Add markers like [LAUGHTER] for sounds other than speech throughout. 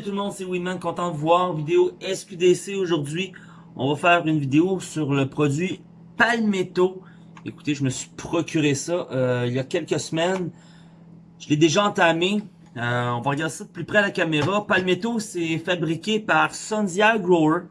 Salut tout le monde, c'est Winman, content de voir. Vidéo SQDC aujourd'hui. On va faire une vidéo sur le produit Palmetto. Écoutez, je me suis procuré ça euh, il y a quelques semaines. Je l'ai déjà entamé. Euh, on va regarder ça de plus près à la caméra. Palmetto, c'est fabriqué par Sundia Grower.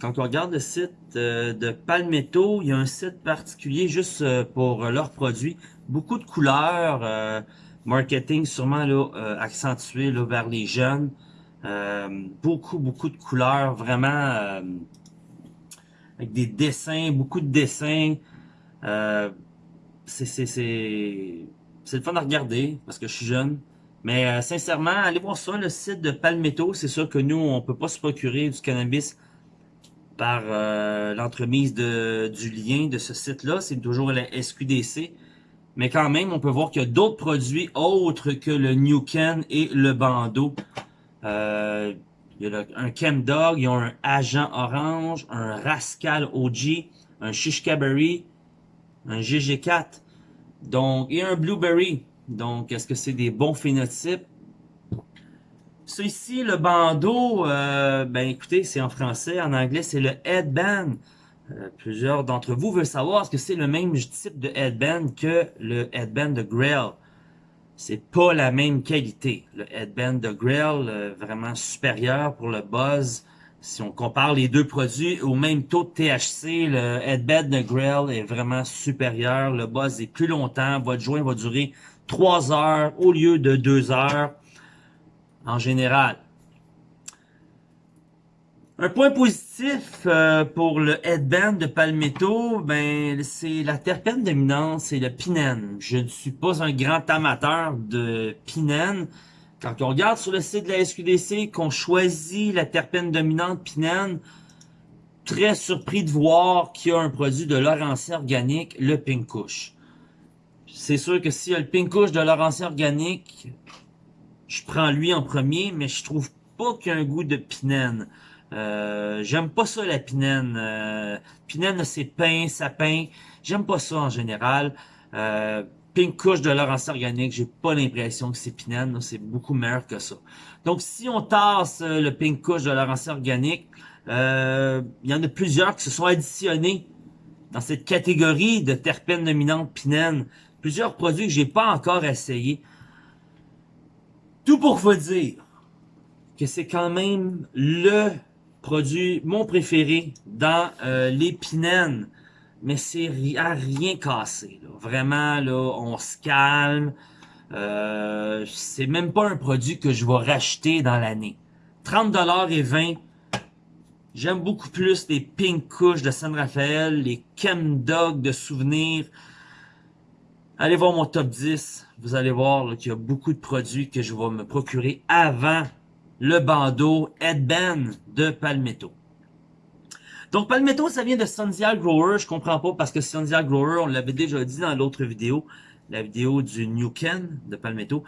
Quand on regarde le site euh, de Palmetto, il y a un site particulier juste pour leurs produits. Beaucoup de couleurs marketing sûrement là, accentué là, vers les jeunes. Euh, beaucoup, beaucoup de couleurs, vraiment euh, avec des dessins, beaucoup de dessins. Euh, c'est le fun à regarder parce que je suis jeune. Mais euh, sincèrement, allez voir ça, le site de Palmetto. C'est sûr que nous, on peut pas se procurer du cannabis par l'entremise du lien de ce site-là. C'est toujours la SQDC. Mais quand même, on peut voir qu'il y a d'autres produits autres que le New Ken et le bandeau. Euh, il y a un Chem Dog, il y a un Agent Orange, un Rascal OG, un Shishkaberry, un GG4, donc, et un Blueberry. Donc, est-ce que c'est des bons phénotypes? Ça ici, le bandeau, euh, ben écoutez, c'est en français, en anglais, c'est le headband. Euh, plusieurs d'entre vous veulent savoir est-ce que c'est le même type de headband que le headband de Grail c'est pas la même qualité. Le headband de Grail, euh, vraiment supérieur pour le buzz. Si on compare les deux produits au même taux de THC, le headband de Grail est vraiment supérieur. Le buzz est plus longtemps. Votre joint va durer 3 heures au lieu de 2 heures en général. Un point positif euh, pour le headband de Palmetto, ben c'est la terpène dominante, c'est le pinène. Je ne suis pas un grand amateur de pinène. Quand on regarde sur le site de la SQDC qu'on choisit la terpène dominante pinène, très surpris de voir qu'il y a un produit de Laurentien organique, le Pink. C'est sûr que s'il y a le Pink de Laurentien organique, je prends lui en premier, mais je trouve pas qu'il y a un goût de pinène. Euh, j'aime pas ça la pinène. Euh, pinène c'est pain, sapin. J'aime pas ça en général. Euh, pink couche de Laurence organique, j'ai pas l'impression que c'est pinène. C'est beaucoup meilleur que ça. Donc si on tasse euh, le pink couche de Laurence organique, il y en a plusieurs qui se sont additionnés dans cette catégorie de terpènes dominantes pinène. Plusieurs produits que j'ai pas encore essayé. Tout pour vous dire que c'est quand même le produit, mon préféré dans euh. Mais c'est à rien cassé. Là. Vraiment, là, on se calme. Euh, c'est même pas un produit que je vais racheter dans l'année. 30$ et 20$. J'aime beaucoup plus les Pink Kush de San Rafael, les Chem Dog de souvenirs. Allez voir mon top 10. Vous allez voir qu'il y a beaucoup de produits que je vais me procurer avant le bandeau Headband de Palmetto. Donc Palmetto, ça vient de Sundial Grower. Je comprends pas parce que Sundial Grower, on l'avait déjà dit dans l'autre vidéo, la vidéo du New Ken de Palmetto.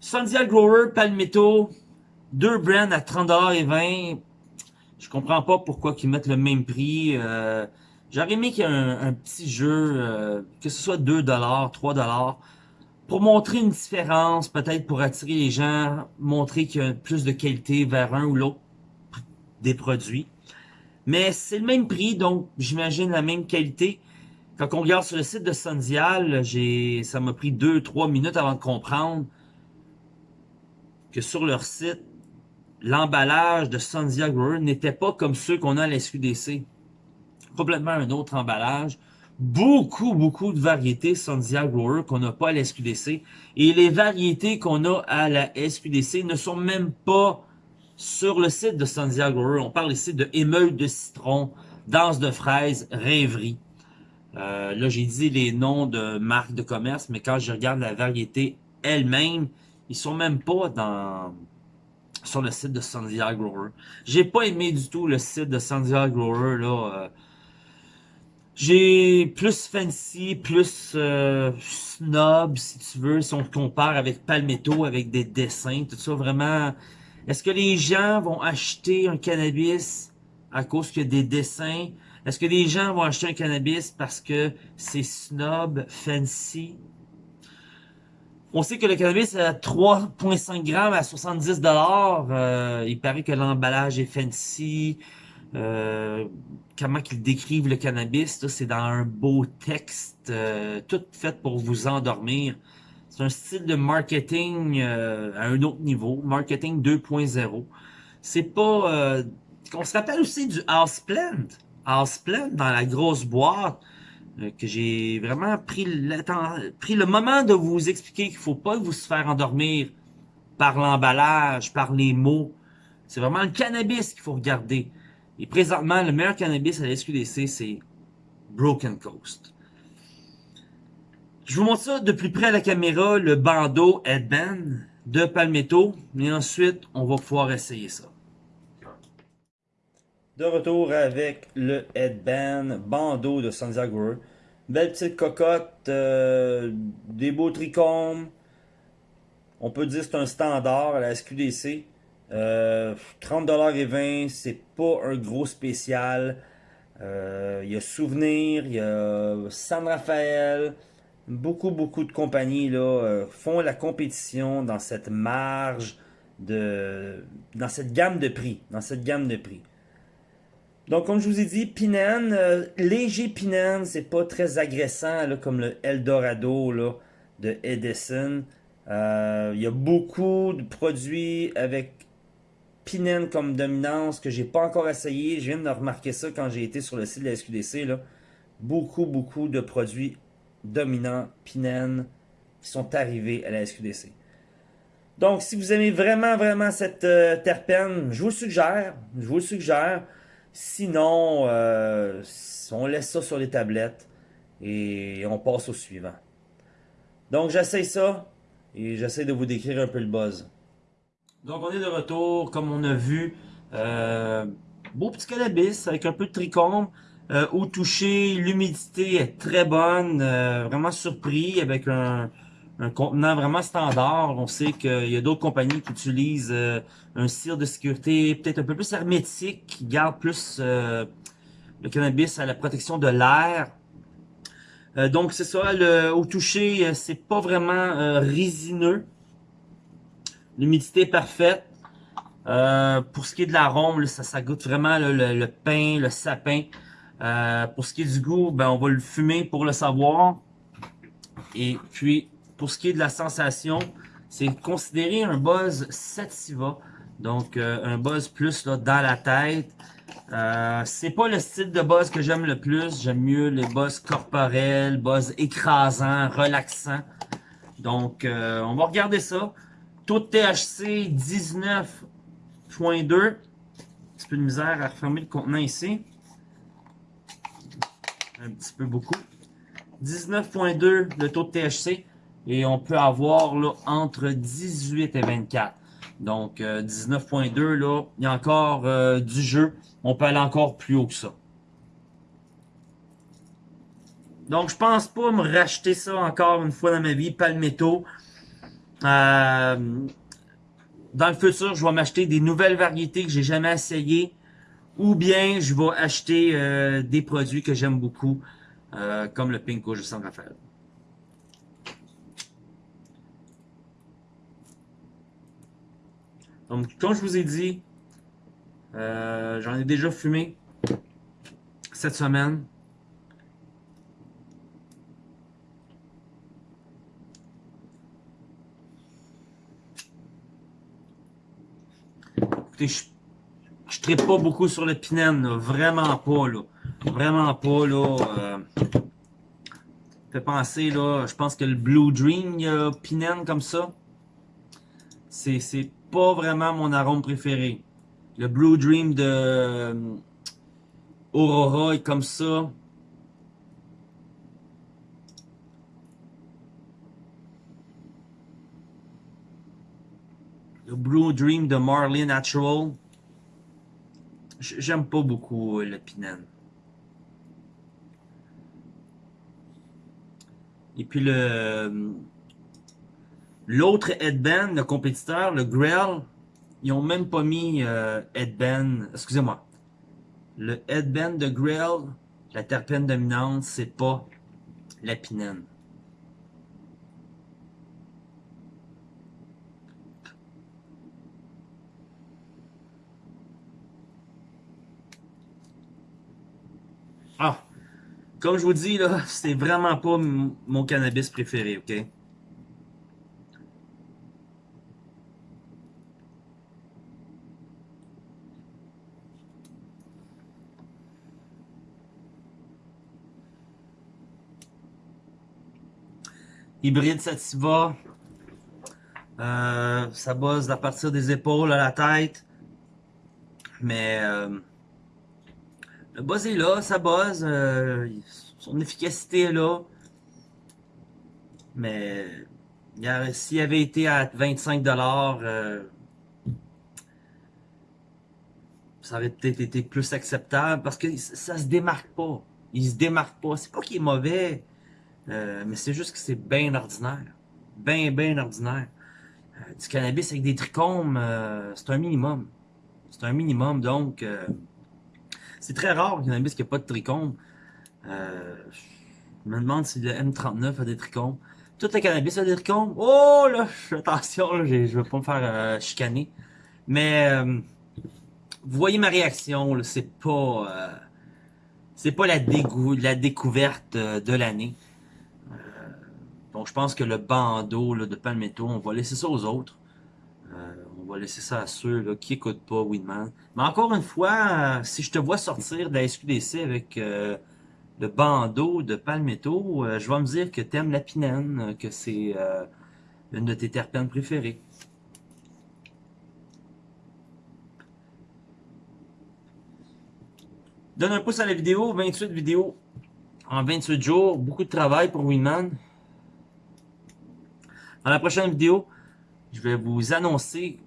Sundial Grower, Palmetto, deux brands à 30$ et 20$. Je comprends pas pourquoi ils mettent le même prix. Euh, J'aurais aimé qu'il y ait un, petit jeu, euh, que ce soit 2$, 3$, pour montrer une différence, peut-être pour attirer les gens, montrer qu'il y a plus de qualité vers un ou l'autre des produits. Mais c'est le même prix, donc j'imagine la même qualité. Quand on regarde sur le site de Sundial, j'ai, ça m'a pris 2-3 minutes avant de comprendre que sur leur site, l'emballage de Sundial Grower n'était pas comme ceux qu'on a à la SQDC. Complètement un autre emballage beaucoup, beaucoup de variétés Sandia Grower qu'on n'a pas à la SQDC. Et les variétés qu'on a à la SQDC ne sont même pas sur le site de Sandia Grower. On parle ici de émeute de citron, danse de fraise, rêverie. Euh, là, j'ai dit les noms de marques de commerce, mais quand je regarde la variété elle-même, ils sont même pas dans sur le site de Sandia Grower. J'ai pas aimé du tout le site de Sandia Grower là. Euh, j'ai plus fancy, plus euh, snob, si tu veux, si on compare avec Palmetto, avec des dessins, tout ça, vraiment... Est-ce que les gens vont acheter un cannabis à cause qu'il y a des dessins? Est-ce que les gens vont acheter un cannabis parce que c'est snob, fancy? On sait que le cannabis à 3,5 grammes à 70 dollars. Euh, il paraît que l'emballage est fancy. Euh, comment qu'ils décrivent le cannabis, c'est dans un beau texte, euh, tout fait pour vous endormir. C'est un style de marketing euh, à un autre niveau, marketing 2.0. C'est pas... on se rappelle aussi du Houseplant. Houseplant dans la grosse boîte que j'ai vraiment pris pris le moment de vous expliquer qu'il faut pas vous faire endormir par l'emballage, par les mots. C'est vraiment le cannabis qu'il faut regarder. Et présentement, le meilleur cannabis à la SQDC, c'est Broken Coast. Je vous montre ça de plus près à la caméra, le bandeau Headband de Palmetto. Et ensuite, on va pouvoir essayer ça. De retour avec le Headband bandeau de Santiago. Belle petite cocotte, euh, des beaux trichomes. On peut dire que c'est un standard à la SQDC. Euh, 30$ et 20$, c'est pas un gros spécial. Euh, il y a Souvenir, il y a San Rafael. Beaucoup, beaucoup de compagnies là, euh, font la compétition dans cette marge de. dans cette gamme de prix. Dans cette gamme de prix. Donc, comme je vous ai dit, Pinan, euh, léger Pinan, c'est pas très agressant là, comme le Eldorado là, de Edison. Il y a beaucoup de produits avec Pinen comme dominance que j'ai pas encore essayé. Je viens de remarquer ça quand j'ai été sur le site de la SQDC. Beaucoup, beaucoup de produits dominants Pinen qui sont arrivés à la SQDC. Donc, si vous aimez vraiment, vraiment cette euh, terpène, je vous le suggère. Je vous suggère. Sinon, euh, on laisse ça sur les tablettes et on passe au suivant. Donc, j'essaye ça et j'essaie de vous décrire un peu le buzz. Donc, on est de retour, comme on a vu. Euh, beau petit cannabis avec un peu de trichome. Euh, au toucher, l'humidité est très bonne. Euh, vraiment surpris avec un, contenant vraiment standard. On sait qu'il y a d'autres compagnies qui utilisent euh, un cire de sécurité peut-être un peu plus hermétique, qui garde plus le cannabis à la protection de l'air. donc c'est ça, le, au toucher, c'est pas vraiment résineux. L'humidité parfaite. Euh, pour ce qui est de l'arôme, ça, ça goûte vraiment le, pain, le sapin. Euh, pour ce qui est du goût, ben, on va le fumer pour le savoir. Et puis, pour ce qui est de la sensation, c'est considéré un buzz sativa. Donc, euh, un buzz plus dans la tête. C'est pas le style de buzz que j'aime le plus. J'aime mieux les buzz corporels, buzz écrasant, relaxant. Donc, on va regarder ça. Taux de THC 19.2. Un petit peu de misère à refermer le contenant ici. Un petit peu beaucoup. 19.2 le taux de THC. Et on peut avoir là, entre 18 et 24. Donc 19.2 euh, là, il y a encore euh, du jeu. On peut aller encore plus haut que ça. Donc je pense pas me racheter ça encore une fois dans ma vie. Palmetto. Euh, dans le futur, je vais m'acheter des nouvelles variétés que j'ai jamais essayées. Ou bien je vais acheter euh, des produits que j'aime beaucoup, euh, comme le Pinko de San Rafael. Donc, comme je vous ai dit, j'en ai déjà fumé cette semaine. Je, je pas beaucoup sur le Pinen, vraiment pas, là. Vraiment pas, là. Euh, fait penser, là, je pense que le Blue Dream, il comme ça. C'est pas vraiment mon arôme préféré. Le Blue Dream de euh, Aurora est comme ça. Blue Dream de Marley Natural. J'aime pas beaucoup euh, le. Et puis le euh, l'autre headband, le compétiteur, le Grell, ils ont même pas mis euh, headband. Excusez-moi. Le headband de Grell, la terpène dominante, c'est pas la Pinan. Ah, comme je vous dis, là, [LAUGHS] c'est vraiment pas mon cannabis préféré, ok? Hybride Sativa. Euh, ça bosse à partir des épaules à la tête. Mais euh, le buzz est là, ça buzz. Euh, son efficacité est là. Mais s'il avait été à 25$, euh, ça aurait peut-être été plus acceptable parce que ça se démarque pas. Il se démarque pas. C'est pas qu'il est mauvais. Euh, mais c'est juste que c'est bien ordinaire. Bien, bien ordinaire. Du cannabis avec des trichomes, c'est un minimum. C'est un minimum, donc... c'est très rare le cannabis qui n'a pas de trichomes. je me demande si le M39 a des trichomes. Tout le cannabis a des trichomes. Oh là, attention, là, je ne veux pas me faire chicaner. Mais vous voyez ma réaction, c'est pas c'est pas la, la découverte de l'année. Donc, je pense que le bandeau là, de Palmetto, on va laisser ça aux autres. Euh, on va laisser ça à ceux qui n'écoutent pas Winman. Mais encore une fois, euh, si je te vois sortir de la SQDC avec euh, le bandeau de Palmetto, je vais me dire que tu aimes la pinène, que c'est une de tes terpènes préférées. Donne un pouce à la vidéo, 28 vidéos en 28 jours, beaucoup de travail pour Winman. Dans la prochaine vidéo, je vais vous annoncer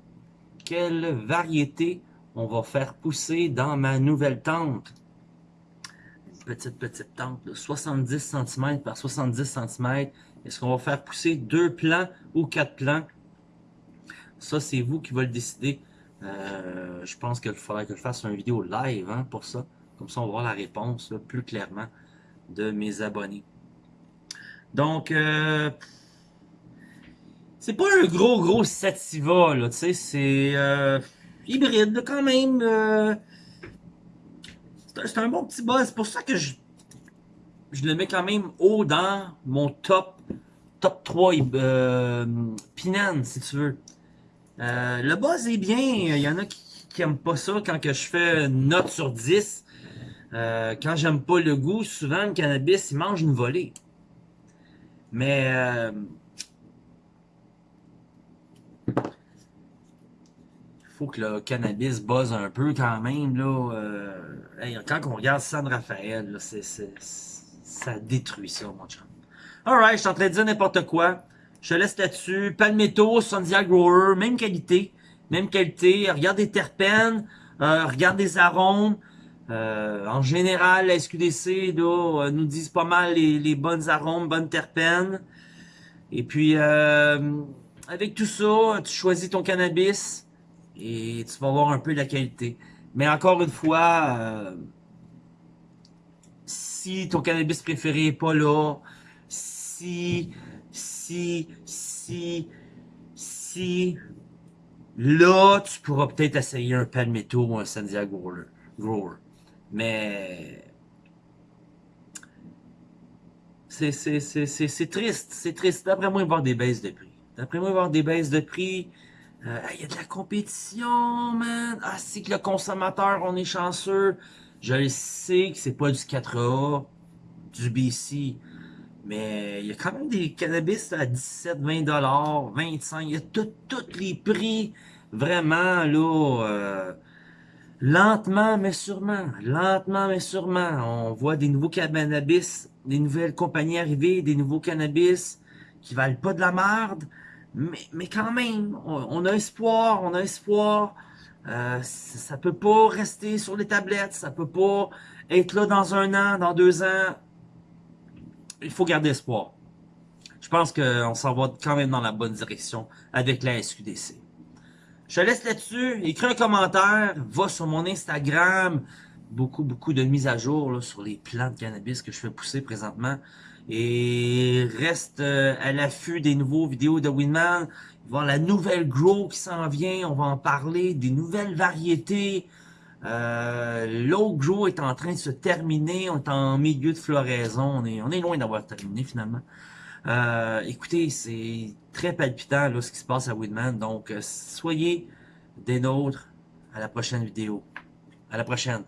quelle variété on va faire pousser dans ma nouvelle tente? Une petite, petite tente de 70 cm par 70 cm. Est-ce qu'on va faire pousser deux plants ou quatre plants? Ça, c'est vous qui va le décider. Euh, je pense qu'il faudrait que je fasse une vidéo live hein, pour ça. Comme ça, on va voir la réponse plus clairement de mes abonnés. Donc, euh, c'est pas un gros, gros sativa, là, tu sais, c'est euh, hybride, quand même. Euh, c'est un bon petit buzz. C'est pour ça que je, je le mets quand même haut dans mon top, top 3 euh, Pinan, si tu veux. Euh, le buzz est bien. Il y en a qui, qui aiment pas ça quand que je fais une note sur 10. Euh, quand j'aime pas le goût, souvent le cannabis, il mange une volée. Mais que le cannabis buzz un peu quand même. Là, euh, quand on regarde San Rafael, ça détruit ça, mon chum. Alright, je suis en train de dire n'importe quoi. Je te laisse là-dessus. Palmetto, Sandia Grower, même qualité. Même qualité. Regarde des terpènes. Euh, regarde des arômes. Euh, en général, la SQDC nous disent pas mal les, les bonnes arômes, bonnes terpènes. Et puis, avec tout ça, tu choisis ton cannabis et tu vas voir un peu la qualité. Mais encore une fois, euh, si ton cannabis préféré est pas là, si, si, si, si, là, tu pourras peut-être essayer un Palmetto ou un Sandiago Grower. Mais c'est triste, c'est triste. D'après moi, il va y avoir des baisses de prix. D'après moi, il va y avoir des baisses de prix. Euh, il y a de la compétition, man. Ah, c'est que le consommateur, on est chanceux. Je sais que c'est pas du 4A, du BC. Mais il y a quand même des cannabis à 17, 20 dollars, 25. Il y a tous les prix. Vraiment, là, euh, lentement mais sûrement, lentement mais sûrement, on voit des nouveaux cannabis, des nouvelles compagnies arriver, des nouveaux cannabis qui valent pas de la merde, mais, quand même, on, a espoir, on a espoir. Euh, ça peut pas rester sur les tablettes, ça peut pas être là dans un an, dans deux ans. Il faut garder espoir. Je pense qu'on s'en va quand même dans la bonne direction avec la SQDC. Je te laisse là-dessus, écris un commentaire, va sur mon Instagram, beaucoup, beaucoup de mises à jour sur les plants de cannabis que je fais pousser présentement. Et reste euh, à l'affût des nouveaux vidéos de Winman. Il va y la nouvelle Grow qui s'en vient. On va en parler, des nouvelles variétés. Euh, L'autre jour est en train de se terminer. On est en milieu de floraison. On est, on est loin d'avoir terminé finalement. Euh, écoutez, c'est très palpitant là, ce qui se passe à Woodman. Donc, euh, soyez des nôtres à la prochaine vidéo. À la prochaine.